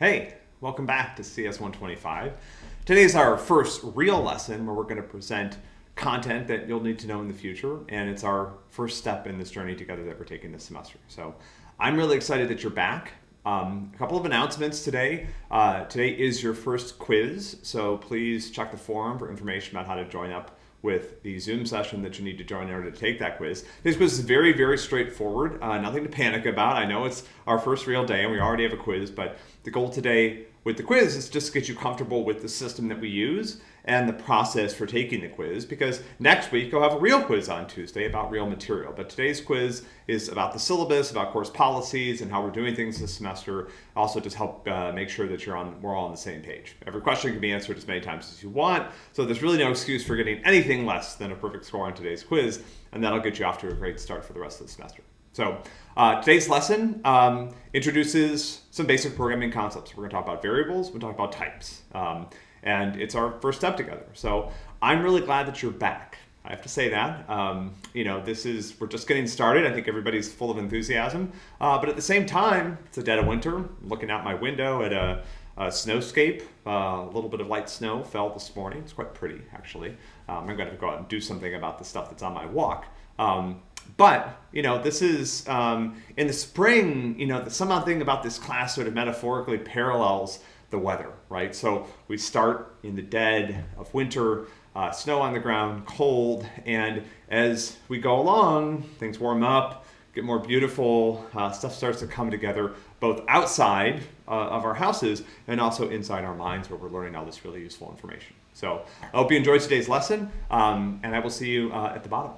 Hey, welcome back to CS 125. Today is our first real lesson where we're going to present content that you'll need to know in the future, and it's our first step in this journey together that we're taking this semester. So I'm really excited that you're back. Um, a couple of announcements today. Uh, today is your first quiz, so please check the forum for information about how to join up with the Zoom session that you need to join in order to take that quiz. This quiz is very, very straightforward. Uh, nothing to panic about. I know it's our first real day and we already have a quiz, but the goal today with the quiz is just to get you comfortable with the system that we use and the process for taking the quiz because next week you'll have a real quiz on Tuesday about real material. But today's quiz is about the syllabus, about course policies and how we're doing things this semester. Also just help uh, make sure that you're on, we're all on the same page. Every question can be answered as many times as you want. So there's really no excuse for getting anything less than a perfect score on today's quiz. And that'll get you off to a great start for the rest of the semester. So uh, today's lesson um, introduces some basic programming concepts. We're going to talk about variables, we're going to talk about types. Um, and it's our first step together. So I'm really glad that you're back. I have to say that. Um, you know, this is, we're just getting started. I think everybody's full of enthusiasm. Uh, but at the same time, it's a dead of winter. I'm looking out my window at a, a snowscape. Uh, a little bit of light snow fell this morning. It's quite pretty, actually. Um, I'm going to go out and do something about the stuff that's on my walk. Um, but you know this is um, in the spring you know the something about this class sort of metaphorically parallels the weather, right? So we start in the dead of winter, uh, snow on the ground, cold, and as we go along, things warm up, get more beautiful, uh, stuff starts to come together both outside uh, of our houses and also inside our minds where we're learning all this really useful information. So I hope you enjoyed today's lesson, um, and I will see you uh, at the bottom.